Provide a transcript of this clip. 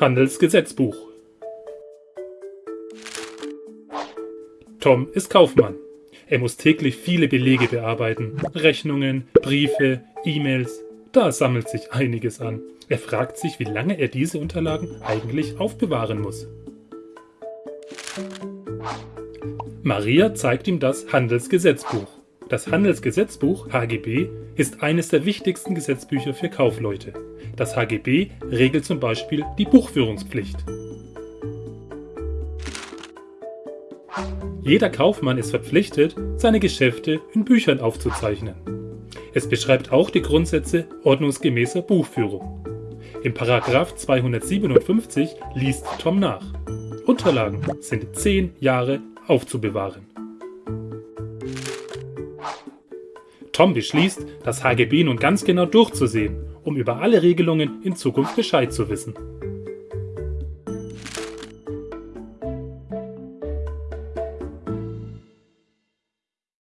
Handelsgesetzbuch Tom ist Kaufmann. Er muss täglich viele Belege bearbeiten. Rechnungen, Briefe, E-Mails. Da sammelt sich einiges an. Er fragt sich, wie lange er diese Unterlagen eigentlich aufbewahren muss. Maria zeigt ihm das Handelsgesetzbuch. Das Handelsgesetzbuch HGB ist eines der wichtigsten Gesetzbücher für Kaufleute. Das HGB regelt zum Beispiel die Buchführungspflicht. Jeder Kaufmann ist verpflichtet, seine Geschäfte in Büchern aufzuzeichnen. Es beschreibt auch die Grundsätze ordnungsgemäßer Buchführung. Im Paragraph 257 liest Tom nach. Unterlagen sind 10 Jahre aufzubewahren. Tom beschließt, das HGB nun ganz genau durchzusehen, um über alle Regelungen in Zukunft Bescheid zu wissen.